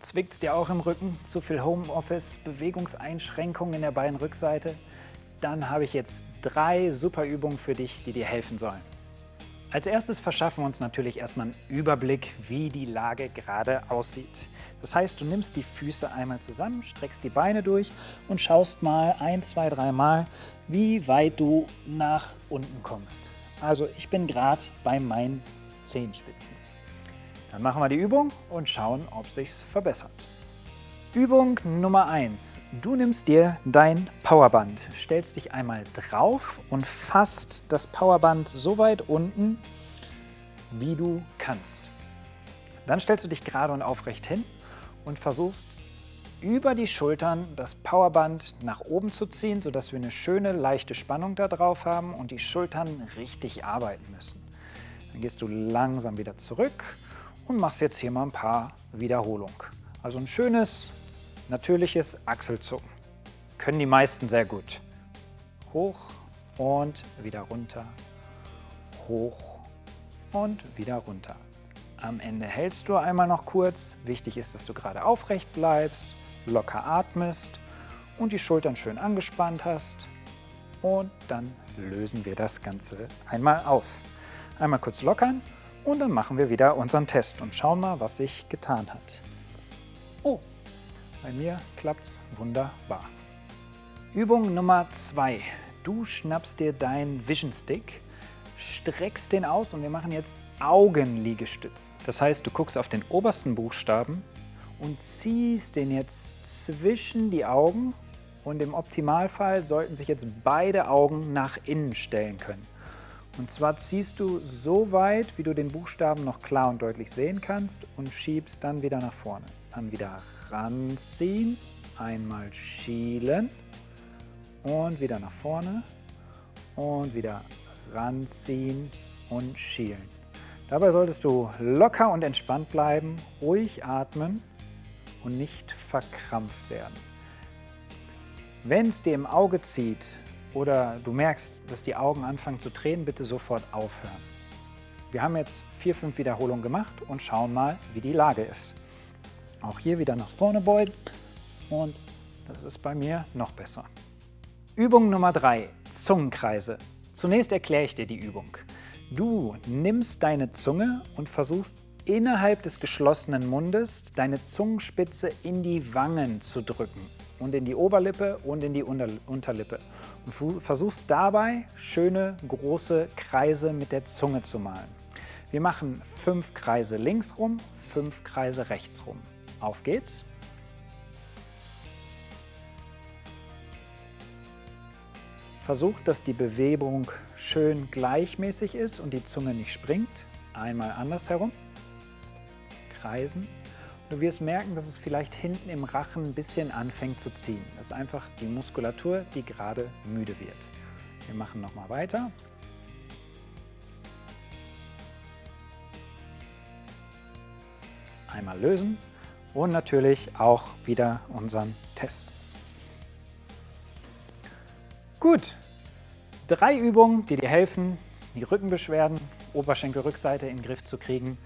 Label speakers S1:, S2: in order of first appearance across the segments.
S1: Zwickt es dir auch im Rücken? Zu viel Homeoffice, Bewegungseinschränkungen in der Beinrückseite? Dann habe ich jetzt drei super Übungen für dich, die dir helfen sollen. Als erstes verschaffen wir uns natürlich erstmal einen Überblick, wie die Lage gerade aussieht. Das heißt, du nimmst die Füße einmal zusammen, streckst die Beine durch und schaust mal ein, zwei, drei Mal, wie weit du nach unten kommst. Also ich bin gerade bei meinen Zehenspitzen. Dann machen wir die Übung und schauen, ob sich verbessert. Übung Nummer 1. Du nimmst dir dein Powerband, stellst dich einmal drauf und fasst das Powerband so weit unten, wie du kannst. Dann stellst du dich gerade und aufrecht hin und versuchst über die Schultern das Powerband nach oben zu ziehen, sodass wir eine schöne, leichte Spannung da drauf haben und die Schultern richtig arbeiten müssen. Dann gehst du langsam wieder zurück und machst jetzt hier mal ein paar Wiederholungen. Also ein schönes, natürliches Achselzucken. Können die meisten sehr gut. Hoch und wieder runter, hoch und wieder runter. Am Ende hältst du einmal noch kurz. Wichtig ist, dass du gerade aufrecht bleibst, locker atmest und die Schultern schön angespannt hast. Und dann lösen wir das Ganze einmal auf. Einmal kurz lockern und dann machen wir wieder unseren Test und schauen mal, was sich getan hat. Oh, bei mir klappt es wunderbar. Übung Nummer 2. Du schnappst dir deinen Vision Stick, streckst den aus und wir machen jetzt Augenliegestützen. Das heißt, du guckst auf den obersten Buchstaben und ziehst den jetzt zwischen die Augen und im Optimalfall sollten sich jetzt beide Augen nach innen stellen können. Und zwar ziehst du so weit, wie du den Buchstaben noch klar und deutlich sehen kannst und schiebst dann wieder nach vorne. Dann wieder ranziehen, einmal schielen und wieder nach vorne und wieder ranziehen und schielen. Dabei solltest du locker und entspannt bleiben, ruhig atmen und nicht verkrampft werden. Wenn es dir im Auge zieht, oder du merkst, dass die Augen anfangen zu tränen, bitte sofort aufhören. Wir haben jetzt vier, fünf Wiederholungen gemacht und schauen mal, wie die Lage ist. Auch hier wieder nach vorne beugen und das ist bei mir noch besser. Übung Nummer drei: Zungenkreise. Zunächst erkläre ich dir die Übung. Du nimmst deine Zunge und versuchst innerhalb des geschlossenen Mundes deine Zungenspitze in die Wangen zu drücken und in die Oberlippe und in die Unterlippe. Und versuchst dabei schöne große Kreise mit der Zunge zu malen. Wir machen fünf Kreise links rum, fünf Kreise rechts rum. Auf geht's! Versucht, dass die Bewegung schön gleichmäßig ist und die Zunge nicht springt. Einmal andersherum. Kreisen. Du wirst merken, dass es vielleicht hinten im Rachen ein bisschen anfängt zu ziehen. Das ist einfach die Muskulatur, die gerade müde wird. Wir machen nochmal weiter. Einmal lösen und natürlich auch wieder unseren Test. Gut, drei Übungen, die dir helfen, die Rückenbeschwerden, Oberschenkelrückseite in den Griff zu kriegen.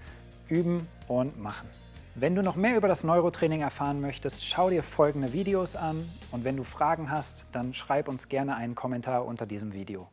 S1: Üben und machen. Wenn du noch mehr über das Neurotraining erfahren möchtest, schau dir folgende Videos an und wenn du Fragen hast, dann schreib uns gerne einen Kommentar unter diesem Video.